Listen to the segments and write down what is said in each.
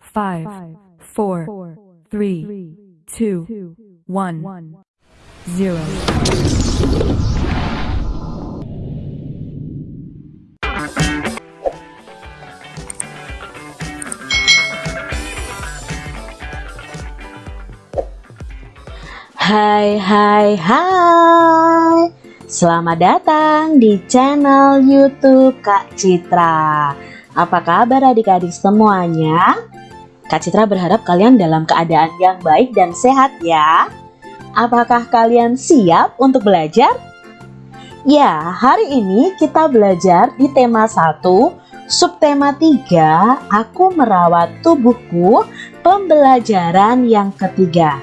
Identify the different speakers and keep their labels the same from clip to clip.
Speaker 1: five, four, three, two, one, zero.
Speaker 2: Hai hai hai Selamat datang di channel youtube Kak Citra Apa kabar adik-adik semuanya? Kak Citra berharap kalian dalam keadaan yang baik dan sehat ya Apakah kalian siap untuk belajar? Ya, hari ini kita belajar di tema 1 Subtema 3 Aku merawat tubuhku Pembelajaran yang ketiga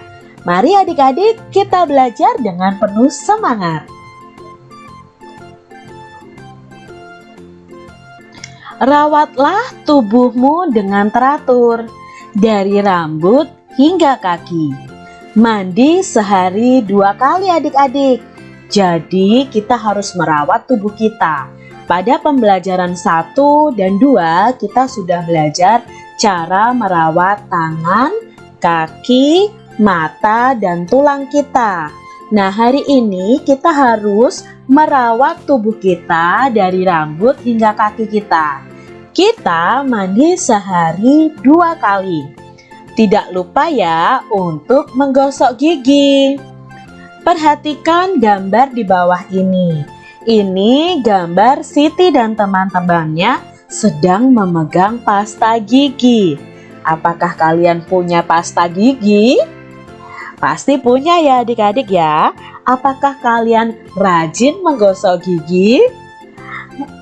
Speaker 2: Mari adik-adik kita belajar dengan penuh semangat. Rawatlah tubuhmu dengan teratur, dari rambut hingga kaki. Mandi sehari dua kali adik-adik. Jadi kita harus merawat tubuh kita. Pada pembelajaran 1 dan 2 kita sudah belajar cara merawat tangan, kaki, mata, dan tulang kita. Nah, hari ini kita harus merawat tubuh kita dari rambut hingga kaki kita. Kita mandi sehari dua kali. Tidak lupa ya untuk menggosok gigi. Perhatikan gambar di bawah ini. Ini gambar Siti dan teman-temannya sedang memegang pasta gigi. Apakah kalian punya pasta gigi? Pasti punya ya adik-adik ya. Apakah kalian rajin menggosok gigi?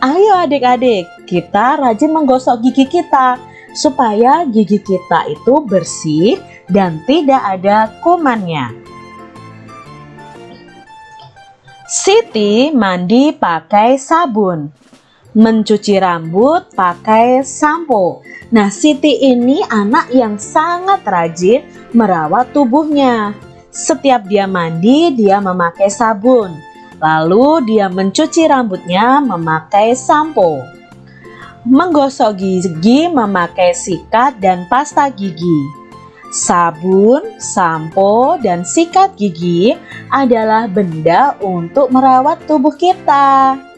Speaker 2: Ayo adik-adik, kita rajin menggosok gigi kita supaya gigi kita itu bersih dan tidak ada kumannya. Siti mandi pakai sabun, mencuci rambut pakai sampo. Nah, Siti ini anak yang sangat rajin merawat tubuhnya. Setiap dia mandi, dia memakai sabun. Lalu dia mencuci rambutnya memakai sampo. Menggosok gigi memakai sikat dan pasta gigi. Sabun, sampo, dan sikat gigi adalah benda untuk merawat tubuh kita.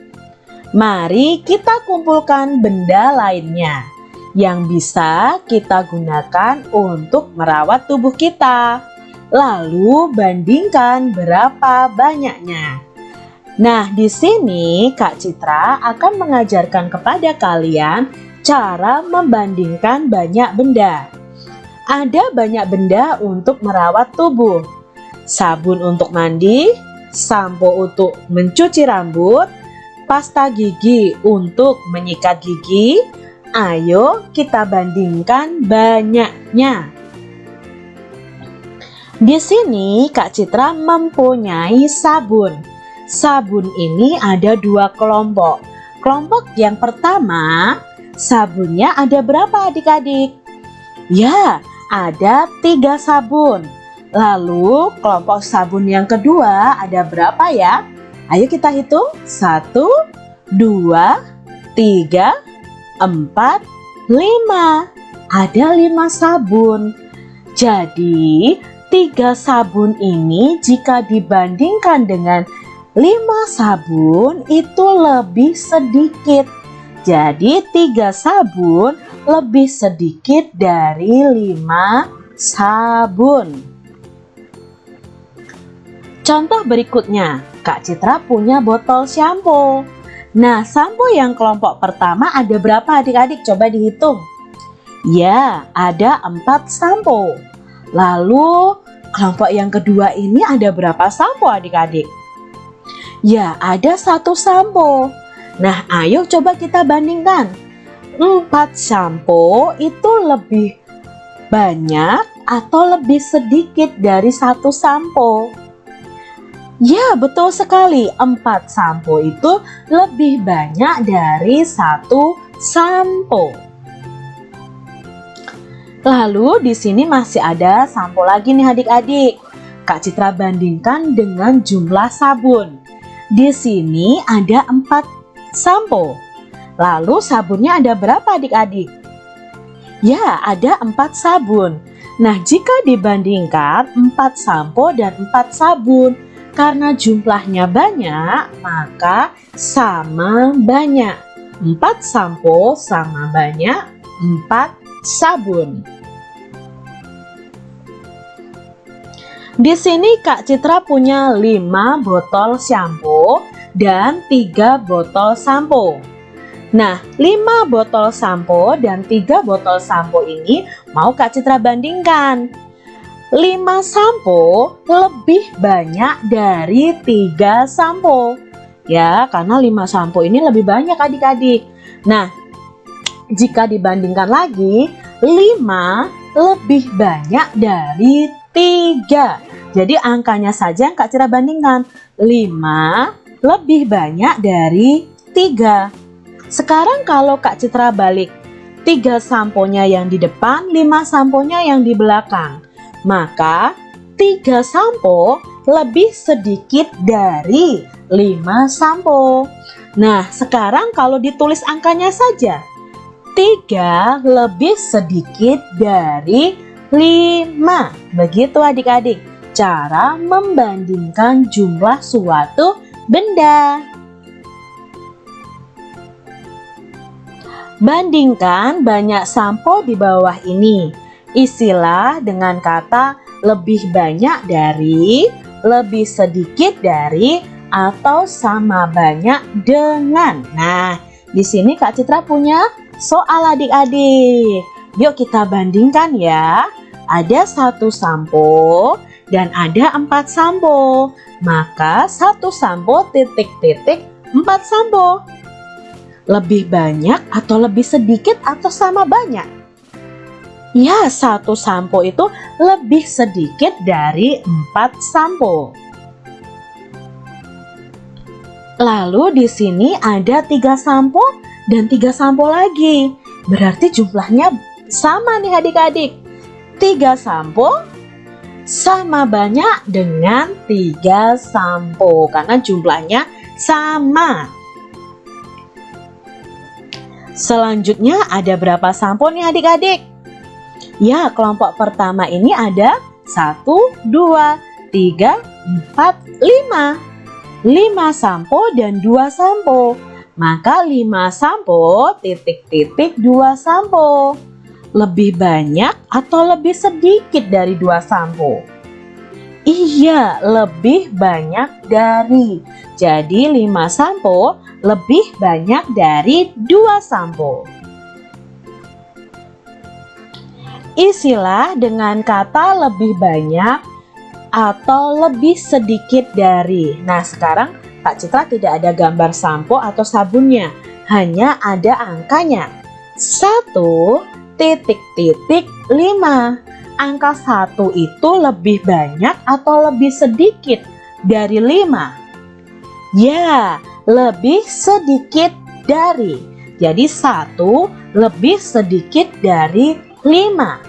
Speaker 2: Mari kita kumpulkan benda lainnya yang bisa kita gunakan untuk merawat tubuh kita. Lalu bandingkan berapa banyaknya. Nah, di sini Kak Citra akan mengajarkan kepada kalian cara membandingkan banyak benda. Ada banyak benda untuk merawat tubuh. Sabun untuk mandi, sampo untuk mencuci rambut, pasta gigi untuk menyikat gigi, Ayo kita bandingkan banyaknya. Di sini Kak Citra mempunyai sabun. Sabun ini ada dua kelompok. Kelompok yang pertama, sabunnya ada berapa adik-adik? Ya, ada tiga sabun. Lalu kelompok sabun yang kedua ada berapa ya? Ayo kita hitung. Satu, dua, tiga, empat, lima. Ada lima sabun. Jadi, tiga sabun ini jika dibandingkan dengan lima sabun itu lebih sedikit. Jadi, tiga sabun lebih sedikit dari lima sabun. Contoh berikutnya, Kak Citra punya botol shampoo. Nah, sampo yang kelompok pertama ada berapa adik-adik? Coba dihitung. Ya, ada empat sampo. Lalu, kelompok yang kedua ini ada berapa sampo adik-adik? Ya, ada satu sampo. Nah, ayo coba kita bandingkan. Empat sampo itu lebih banyak atau lebih sedikit dari satu sampo? Ya, betul sekali. Empat sampo itu lebih banyak dari satu sampo. Lalu di sini masih ada sampo lagi nih adik-adik. Kak Citra bandingkan dengan jumlah sabun. Di sini ada empat sampo. Lalu sabunnya ada berapa adik-adik? Ya, ada empat sabun. Nah, jika dibandingkan empat sampo dan empat sabun, karena jumlahnya banyak, maka sama banyak. Empat sampo sama banyak empat sabun. Di sini Kak Citra punya 5 botol shampoo dan 3 botol sampo. Nah, 5 botol sampo dan 3 botol sampo ini mau Kak Citra bandingkan. 5 sampo lebih banyak dari 3 sampo. Ya, karena 5 sampo ini lebih banyak adik-adik. Nah, jika dibandingkan lagi, 5 lebih banyak dari 3. Jadi angkanya saja yang Kak Citra bandingkan. 5 lebih banyak dari 3. Sekarang kalau Kak Citra balik, tiga samponya yang di depan, lima samponya yang di belakang. Maka tiga sampo lebih sedikit dari lima sampo. Nah, sekarang kalau ditulis angkanya saja, tiga lebih sedikit dari lima. Begitu adik-adik, cara membandingkan jumlah suatu benda. Bandingkan banyak sampo di bawah ini. Isilah dengan kata lebih banyak dari, lebih sedikit dari, atau sama banyak dengan. Nah, di sini Kak Citra punya soal adik-adik. Yuk kita bandingkan ya. Ada satu sampo dan ada empat sampo. Maka satu sampo titik-titik empat sampo lebih banyak atau lebih sedikit atau sama banyak? Ya, satu sampo itu lebih sedikit dari empat sampo. Lalu di sini ada tiga sampo dan tiga sampo lagi. Berarti jumlahnya sama nih adik-adik. Tiga sampo sama banyak dengan tiga sampo karena jumlahnya sama. Selanjutnya ada berapa sampo nih adik-adik? Ya, kelompok pertama ini ada 1, 2, 3, 4, 5. 5 sampo dan 2 sampo. Maka 5 sampo titik-titik 2 sampo. Lebih banyak atau lebih sedikit dari 2 sampo? Iya, lebih banyak dari. Jadi 5 sampo lebih banyak dari dua sampo. Isilah dengan kata lebih banyak atau lebih sedikit dari. Nah, sekarang Kak Citra tidak ada gambar sampo atau sabunnya, hanya ada angkanya. 1 titik titik 5. Angka 1 itu lebih banyak atau lebih sedikit dari 5? Ya, lebih sedikit dari. Jadi satu lebih sedikit dari lima.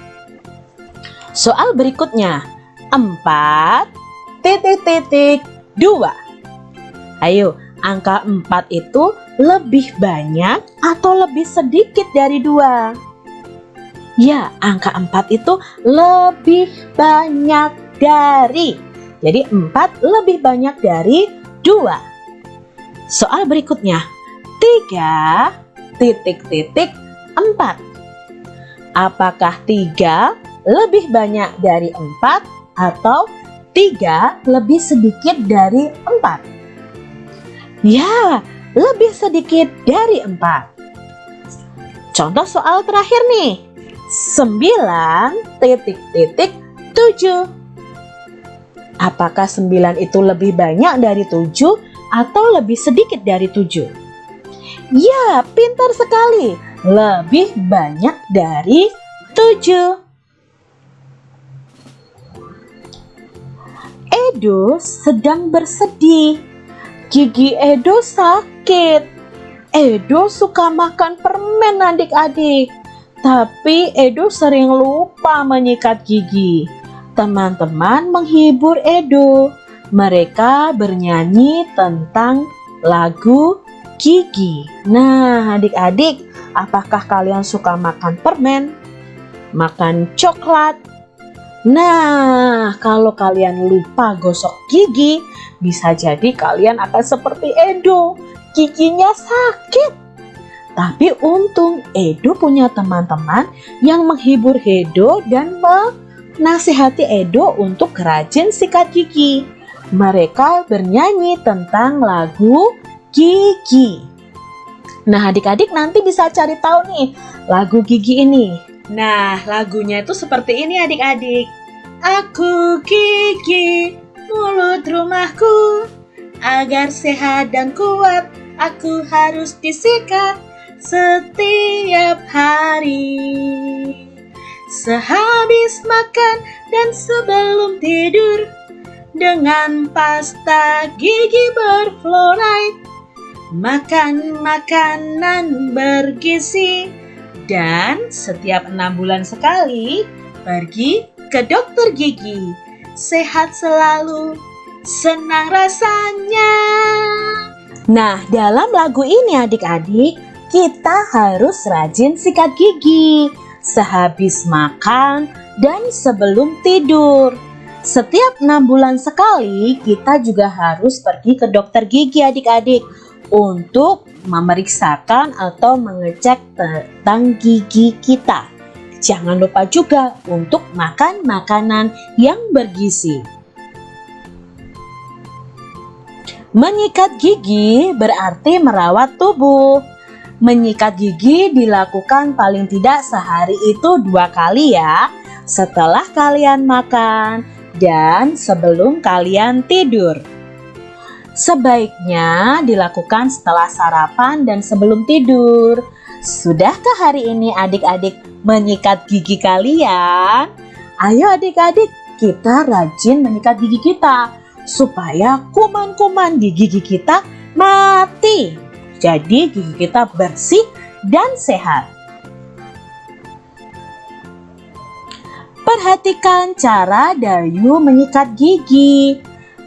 Speaker 2: Soal berikutnya, empat titik titik dua. Ayo, angka empat itu lebih banyak atau lebih sedikit dari dua? Ya, angka empat itu lebih banyak dari. Jadi empat lebih banyak dari dua. Soal berikutnya, 3 titik-titik 4. Apakah 3 lebih banyak dari 4 atau 3 lebih sedikit dari 4? Ya, lebih sedikit dari 4. Contoh soal terakhir nih. 9 titik-titik 7. Apakah 9 itu lebih banyak dari 7 atau lebih sedikit dari tujuh? Ya, pintar sekali. Lebih banyak dari tujuh. Edo sedang bersedih. Gigi Edo sakit. Edo suka makan permen adik-adik. Tapi Edo sering lupa menyikat gigi. Teman-teman menghibur Edo mereka bernyanyi tentang lagu Gigi. Nah, adik-adik, apakah kalian suka makan permen? makan coklat. Nah, kalau kalian lupa gosok gigi, bisa jadi kalian akan seperti Edo, giginya sakit. Tapi untung Edo punya teman-teman yang menghibur Edo dan menasihati Edo untuk rajin sikat gigi. Mereka bernyanyi tentang lagu Gigi. Nah, adik-adik nanti bisa cari tahu nih lagu Gigi ini. Nah, lagunya itu seperti ini adik-adik. Aku gigi mulut rumahku agar sehat dan kuat aku harus disikat setiap hari. Sehabis makan dan sebelum tidur dengan pasta gigi berfluoride makan makanan bergizi dan setiap enam bulan sekali pergi ke dokter gigi. Sehat selalu, senang rasanya. Nah, dalam lagu ini adik-adik, kita harus rajin sikat gigi sehabis makan dan sebelum tidur. Setiap enam bulan sekali, kita juga harus pergi ke dokter gigi adik-adik untuk memeriksakan atau mengecek tentang gigi kita. Jangan lupa juga untuk makan makanan yang bergizi. Menyikat gigi berarti merawat tubuh. Menyikat gigi dilakukan paling tidak sehari itu dua kali ya. Setelah kalian makan dan sebelum kalian tidur. Sebaiknya dilakukan setelah sarapan dan sebelum tidur. Sudahkah hari ini adik-adik menyikat gigi kalian? Ayo adik-adik, kita rajin menyikat gigi kita supaya kuman-kuman di gigi kita mati. Jadi gigi kita bersih dan sehat. Perhatikan cara Dayu menyikat gigi.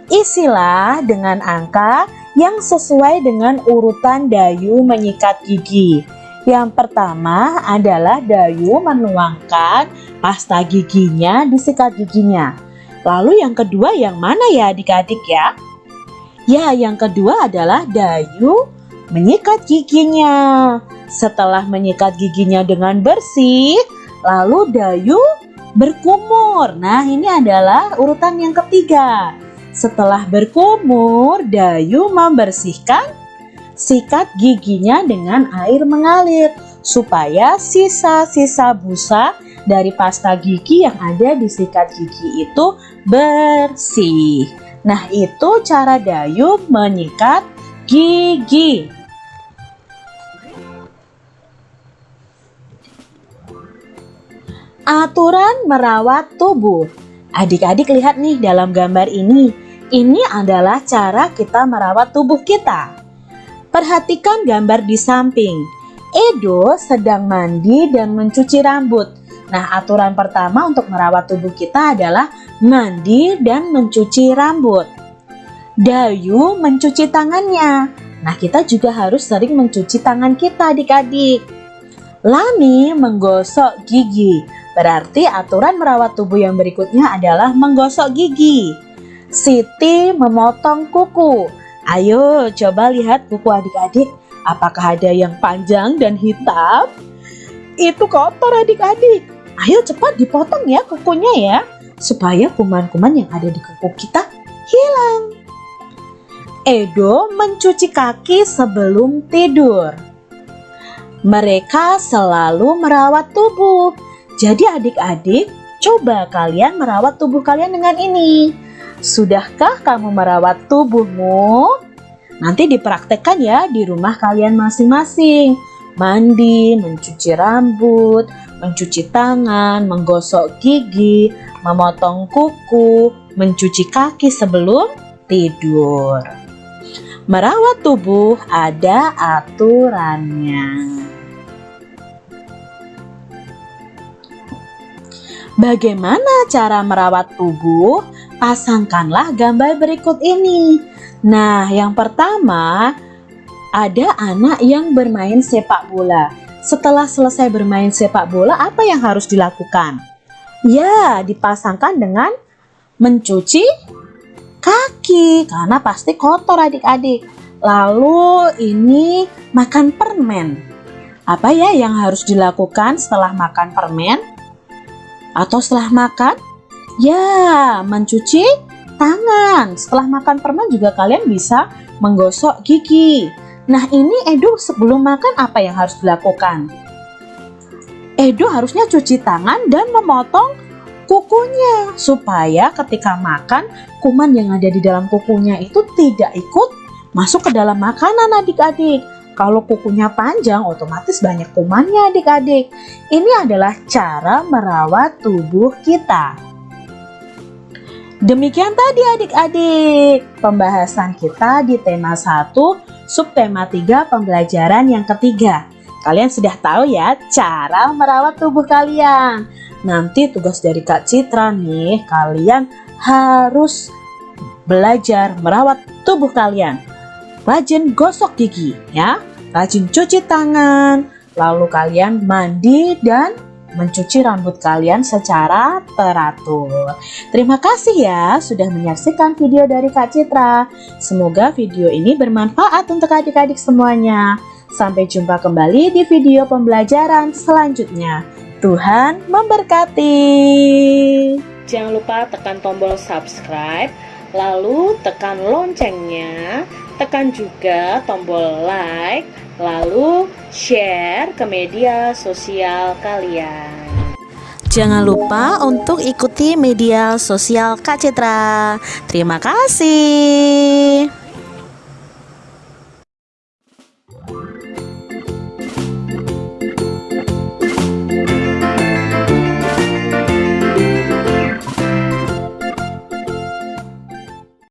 Speaker 2: Isilah dengan angka yang sesuai dengan urutan Dayu menyikat gigi. Yang pertama adalah Dayu menuangkan pasta giginya di sikat giginya. Lalu yang kedua yang mana ya adik-adik ya? Ya yang kedua adalah Dayu menyikat giginya. Setelah menyikat giginya dengan bersih, lalu Dayu berkumur. Nah ini adalah urutan yang ketiga. Setelah berkumur, Dayu membersihkan sikat giginya dengan air mengalir supaya sisa-sisa busa dari pasta gigi yang ada di sikat gigi itu bersih. Nah, itu cara Dayu menyikat gigi. Aturan merawat tubuh. Adik-adik lihat nih dalam gambar ini ini adalah cara kita merawat tubuh kita. Perhatikan gambar di samping. Edo sedang mandi dan mencuci rambut. Nah, aturan pertama untuk merawat tubuh kita adalah mandi dan mencuci rambut. Dayu mencuci tangannya. Nah, kita juga harus sering mencuci tangan kita adik-adik. Lani menggosok gigi. Berarti aturan merawat tubuh yang berikutnya adalah menggosok gigi. Siti memotong kuku. Ayo coba lihat kuku adik-adik. Apakah ada yang panjang dan hitam? Itu kotor adik-adik. Ayo cepat dipotong ya kukunya ya. Supaya kuman-kuman yang ada di kuku kita hilang. Edo mencuci kaki sebelum tidur. Mereka selalu merawat tubuh. Jadi adik-adik, coba kalian merawat tubuh kalian dengan ini. Sudahkah kamu merawat tubuhmu? Nanti dipraktekkan ya di rumah kalian masing-masing. Mandi, mencuci rambut, mencuci tangan, menggosok gigi, memotong kuku, mencuci kaki sebelum tidur. Merawat tubuh ada aturannya. Bagaimana cara merawat tubuh? Pasangkanlah gambar berikut ini. Nah, yang pertama ada anak yang bermain sepak bola. setelah selesai bermain sepak bola apa yang harus dilakukan? Ya, dipasangkan dengan mencuci kaki karena pasti kotor adik-adik. Lalu ini makan permen. Apa ya yang harus dilakukan setelah makan permen? Atau setelah makan? Ya, mencuci tangan. Setelah makan permen juga kalian bisa menggosok gigi. Nah ini Edo sebelum makan apa yang harus dilakukan? Edo harusnya cuci tangan dan memotong kukunya supaya ketika makan kuman yang ada di dalam kukunya itu tidak ikut masuk ke dalam makanan adik-adik. Kalau kukunya panjang otomatis banyak kumannya adik-adik. Ini adalah cara merawat tubuh kita. Demikian tadi adik-adik pembahasan kita di tema 1 subtema 3 pembelajaran yang ketiga. Kalian sudah tahu ya cara merawat tubuh kalian. Nanti tugas dari Kak Citra nih, kalian harus belajar merawat tubuh kalian. Rajin gosok gigi ya, rajin cuci tangan, lalu kalian mandi dan mencuci rambut kalian secara teratur. Terima kasih ya sudah menyaksikan video dari Kak Citra. Semoga video ini bermanfaat untuk adik-adik semuanya. Sampai jumpa kembali di video pembelajaran selanjutnya. Tuhan memberkati. Jangan lupa tekan tombol subscribe, lalu tekan loncengnya, tekan juga tombol like, lalu share ke media sosial kalian. Jangan lupa untuk ikuti media sosial Kak Citra. Terima kasih.